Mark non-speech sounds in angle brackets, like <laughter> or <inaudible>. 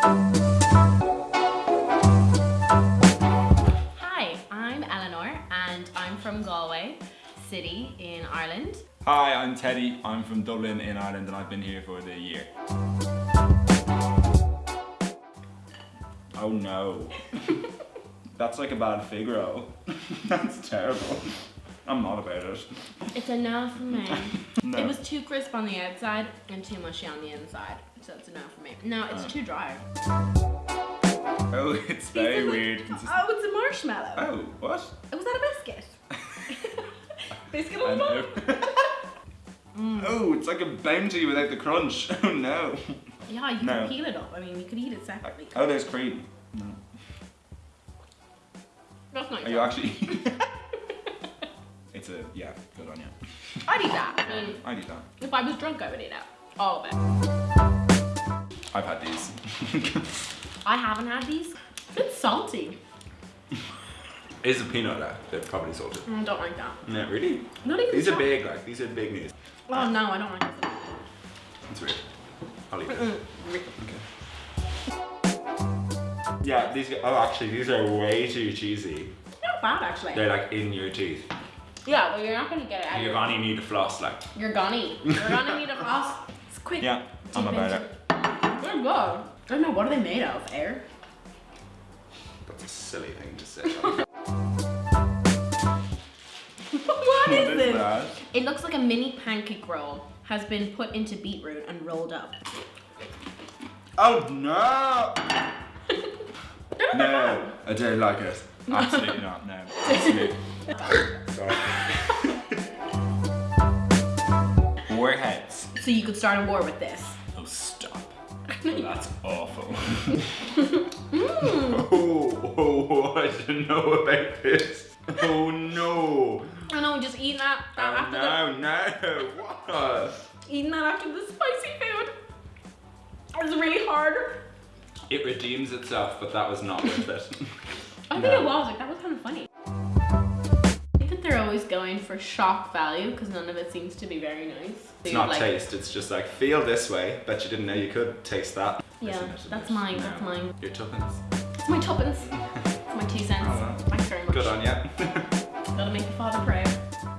Hi, I'm Eleanor and I'm from Galway City in Ireland. Hi, I'm Teddy. I'm from Dublin in Ireland and I've been here for the year. Oh no. <laughs> That's like a bad Figaro. <laughs> That's terrible. I'm not about it. It's a no for me. <laughs> No. It was too crisp on the outside and too mushy on the inside. So it's a no for me. No, it's Uh. too dry. Oh, <laughs> it's very These are like- weird. Oh, it's a marshmallow. Oh, what? Was that a biscuit? <laughs> biscuit on know. top? Oh, it's like a bounty without the crunch. Oh no. Yeah, you No. can peel it up. I mean, you could eat it separately. Oh, there's cream. No. That's not Are you actually? It's a yeah. Good on you. I'd eat that. I mean, I do that. if I was drunk, I would eat it. All of it. I've had these. <laughs> I haven't had these. It's salty. <laughs> Is a peanut there? They're probably salted. I don't like that. No, really? Not even These are big, like, these are big news. Oh no, I don't like this. It's weird. I'll eat it. Mm. Yeah, these, oh, actually, these are way too cheesy. Not bad actually. They're like in your teeth. Yeah, but you're not gonna get it out. You're gonna need a <laughs> floss, like. You're gonna. You're gonna need a floss. It's quick. Yeah, I'm about it. They're good. I don't know, what are they made of? Air? That's a silly thing to say. <laughs> <laughs> what is this? that? It looks like a mini pancake roll has been put into beetroot and rolled up. Oh no! no, I don't like it. Absolutely not. No, absolutely. Warheads. So you could start a war with this. Oh stop. <laughs> Oh, that's awful. Mm. <laughs> Oh, <laughs> oh, I didn't know about this. Oh no. I know, just eating that, that Oh after no, no. What? eating that after the spicy food. It's really hard. It redeems itself, but that was not worth it. I think No. it was like for shock value because none of it seems to be very nice. It's not like, taste, it's just like feel this way. Bet you didn't know you could taste that. Yeah, Isn't it, isn't that's mine. No. That's mine. Your tuppence. It's my tuppence. It's my two cents. Oh, well. Thanks very much. Good on ya. <laughs>